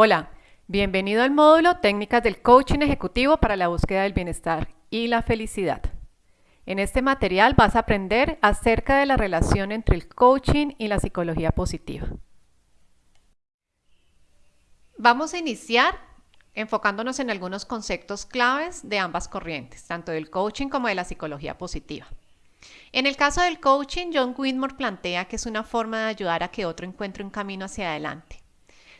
Hola, bienvenido al módulo Técnicas del Coaching Ejecutivo para la búsqueda del bienestar y la felicidad. En este material vas a aprender acerca de la relación entre el coaching y la psicología positiva. Vamos a iniciar enfocándonos en algunos conceptos claves de ambas corrientes, tanto del coaching como de la psicología positiva. En el caso del coaching, John Whitmore plantea que es una forma de ayudar a que otro encuentre un camino hacia adelante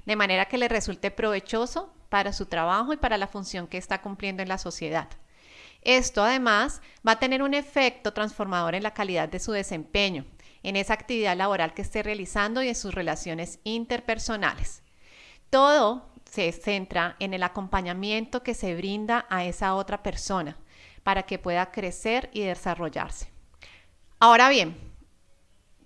de manera que le resulte provechoso para su trabajo y para la función que está cumpliendo en la sociedad. Esto además va a tener un efecto transformador en la calidad de su desempeño, en esa actividad laboral que esté realizando y en sus relaciones interpersonales. Todo se centra en el acompañamiento que se brinda a esa otra persona para que pueda crecer y desarrollarse. Ahora bien,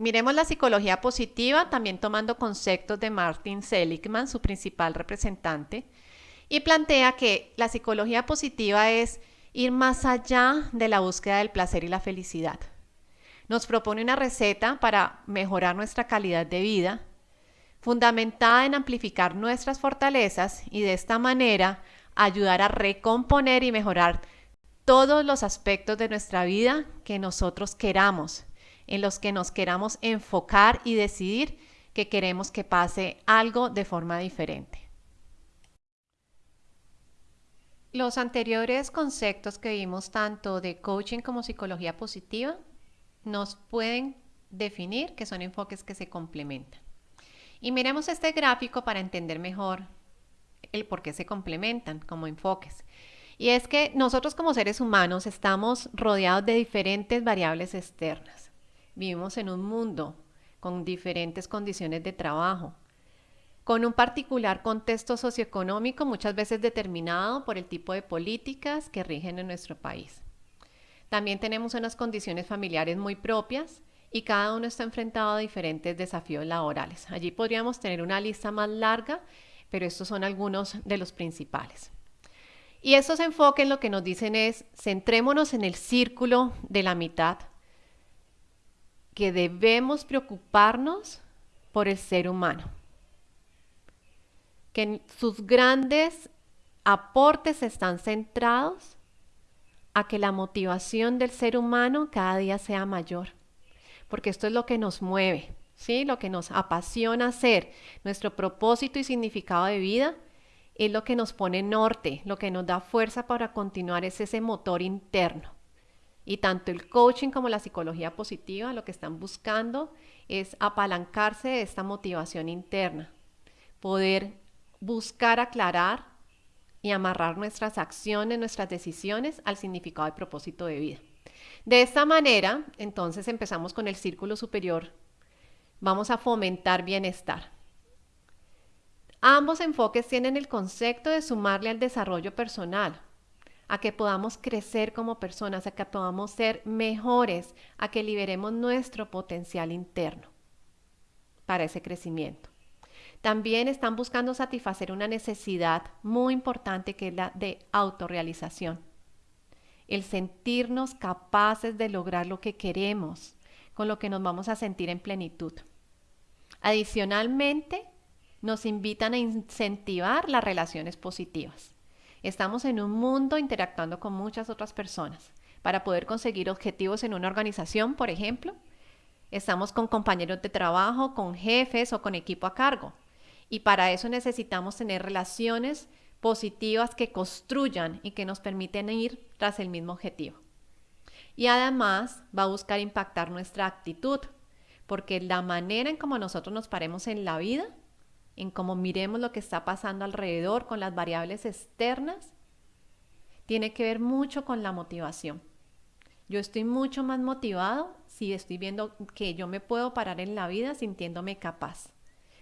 Miremos la psicología positiva, también tomando conceptos de Martin Seligman, su principal representante, y plantea que la psicología positiva es ir más allá de la búsqueda del placer y la felicidad. Nos propone una receta para mejorar nuestra calidad de vida, fundamentada en amplificar nuestras fortalezas y de esta manera ayudar a recomponer y mejorar todos los aspectos de nuestra vida que nosotros queramos en los que nos queramos enfocar y decidir que queremos que pase algo de forma diferente. Los anteriores conceptos que vimos tanto de coaching como psicología positiva nos pueden definir que son enfoques que se complementan. Y miremos este gráfico para entender mejor el por qué se complementan como enfoques. Y es que nosotros como seres humanos estamos rodeados de diferentes variables externas. Vivimos en un mundo con diferentes condiciones de trabajo, con un particular contexto socioeconómico muchas veces determinado por el tipo de políticas que rigen en nuestro país. También tenemos unas condiciones familiares muy propias y cada uno está enfrentado a diferentes desafíos laborales. Allí podríamos tener una lista más larga, pero estos son algunos de los principales. Y estos enfoques lo que nos dicen es, centrémonos en el círculo de la mitad, que debemos preocuparnos por el ser humano, que sus grandes aportes están centrados a que la motivación del ser humano cada día sea mayor, porque esto es lo que nos mueve, ¿sí? Lo que nos apasiona hacer, nuestro propósito y significado de vida es lo que nos pone norte, lo que nos da fuerza para continuar es ese motor interno. Y tanto el coaching como la psicología positiva lo que están buscando es apalancarse de esta motivación interna, poder buscar aclarar y amarrar nuestras acciones, nuestras decisiones al significado y propósito de vida. De esta manera, entonces empezamos con el círculo superior. Vamos a fomentar bienestar. Ambos enfoques tienen el concepto de sumarle al desarrollo personal, a que podamos crecer como personas, a que podamos ser mejores, a que liberemos nuestro potencial interno para ese crecimiento. También están buscando satisfacer una necesidad muy importante que es la de autorrealización. El sentirnos capaces de lograr lo que queremos, con lo que nos vamos a sentir en plenitud. Adicionalmente, nos invitan a incentivar las relaciones positivas. Estamos en un mundo interactuando con muchas otras personas. Para poder conseguir objetivos en una organización, por ejemplo, estamos con compañeros de trabajo, con jefes o con equipo a cargo. Y para eso necesitamos tener relaciones positivas que construyan y que nos permiten ir tras el mismo objetivo. Y además va a buscar impactar nuestra actitud, porque la manera en cómo nosotros nos paremos en la vida en cómo miremos lo que está pasando alrededor con las variables externas, tiene que ver mucho con la motivación. Yo estoy mucho más motivado si estoy viendo que yo me puedo parar en la vida sintiéndome capaz,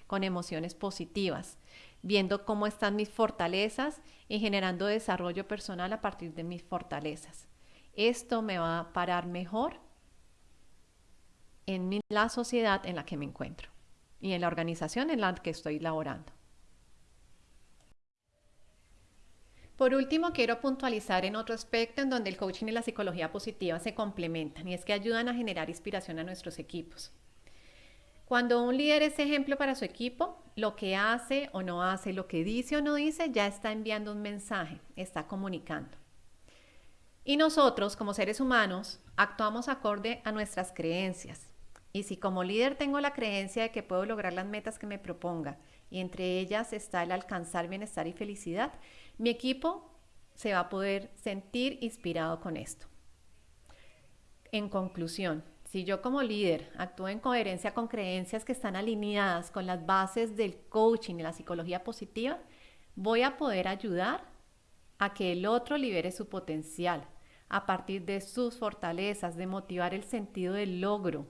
con emociones positivas, viendo cómo están mis fortalezas y generando desarrollo personal a partir de mis fortalezas. Esto me va a parar mejor en la sociedad en la que me encuentro y en la organización en la que estoy laborando. Por último, quiero puntualizar en otro aspecto en donde el coaching y la psicología positiva se complementan y es que ayudan a generar inspiración a nuestros equipos. Cuando un líder es ejemplo para su equipo, lo que hace o no hace, lo que dice o no dice, ya está enviando un mensaje, está comunicando. Y nosotros, como seres humanos, actuamos acorde a nuestras creencias. Y si como líder tengo la creencia de que puedo lograr las metas que me proponga, y entre ellas está el alcanzar bienestar y felicidad, mi equipo se va a poder sentir inspirado con esto. En conclusión, si yo como líder actúo en coherencia con creencias que están alineadas con las bases del coaching y la psicología positiva, voy a poder ayudar a que el otro libere su potencial a partir de sus fortalezas, de motivar el sentido del logro,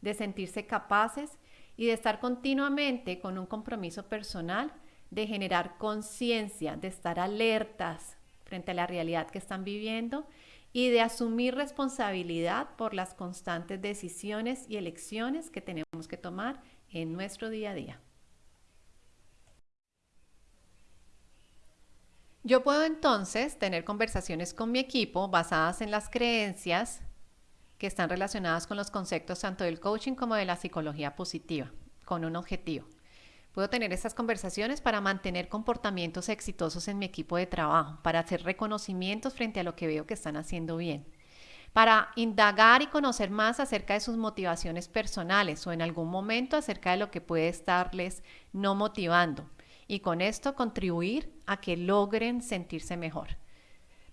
de sentirse capaces y de estar continuamente con un compromiso personal, de generar conciencia, de estar alertas frente a la realidad que están viviendo y de asumir responsabilidad por las constantes decisiones y elecciones que tenemos que tomar en nuestro día a día. Yo puedo entonces tener conversaciones con mi equipo basadas en las creencias que están relacionadas con los conceptos tanto del coaching como de la psicología positiva, con un objetivo. Puedo tener estas conversaciones para mantener comportamientos exitosos en mi equipo de trabajo, para hacer reconocimientos frente a lo que veo que están haciendo bien, para indagar y conocer más acerca de sus motivaciones personales o en algún momento acerca de lo que puede estarles no motivando y con esto contribuir a que logren sentirse mejor.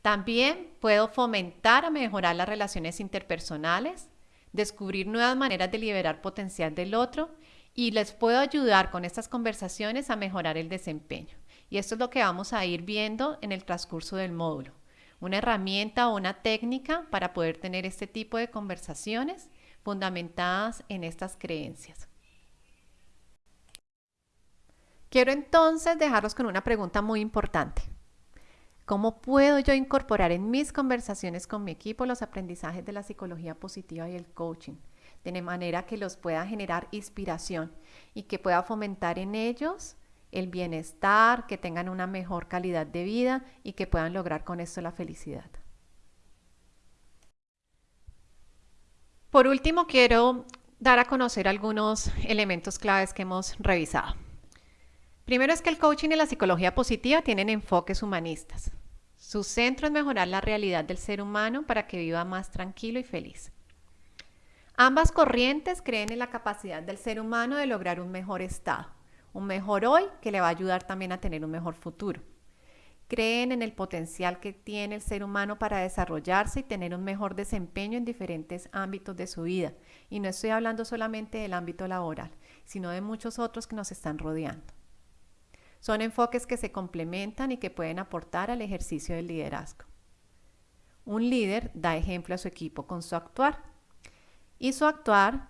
También puedo fomentar a mejorar las relaciones interpersonales, descubrir nuevas maneras de liberar potencial del otro y les puedo ayudar con estas conversaciones a mejorar el desempeño. Y esto es lo que vamos a ir viendo en el transcurso del módulo. Una herramienta o una técnica para poder tener este tipo de conversaciones fundamentadas en estas creencias. Quiero entonces dejarlos con una pregunta muy importante. ¿Cómo puedo yo incorporar en mis conversaciones con mi equipo los aprendizajes de la psicología positiva y el coaching? de manera que los pueda generar inspiración y que pueda fomentar en ellos el bienestar, que tengan una mejor calidad de vida y que puedan lograr con esto la felicidad. Por último, quiero dar a conocer algunos elementos claves que hemos revisado. Primero es que el coaching y la psicología positiva tienen enfoques humanistas. Su centro es mejorar la realidad del ser humano para que viva más tranquilo y feliz. Ambas corrientes creen en la capacidad del ser humano de lograr un mejor estado, un mejor hoy que le va a ayudar también a tener un mejor futuro. Creen en el potencial que tiene el ser humano para desarrollarse y tener un mejor desempeño en diferentes ámbitos de su vida. Y no estoy hablando solamente del ámbito laboral, sino de muchos otros que nos están rodeando. Son enfoques que se complementan y que pueden aportar al ejercicio del liderazgo. Un líder da ejemplo a su equipo con su actuar y su actuar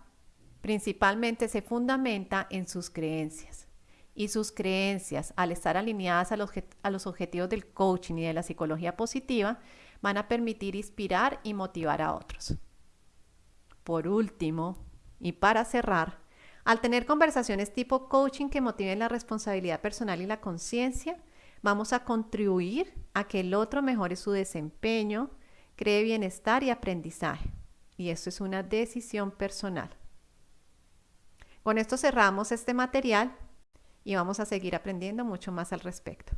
principalmente se fundamenta en sus creencias. Y sus creencias, al estar alineadas a los, a los objetivos del coaching y de la psicología positiva, van a permitir inspirar y motivar a otros. Por último, y para cerrar, al tener conversaciones tipo coaching que motiven la responsabilidad personal y la conciencia, vamos a contribuir a que el otro mejore su desempeño, cree bienestar y aprendizaje y esto es una decisión personal. Con esto cerramos este material y vamos a seguir aprendiendo mucho más al respecto.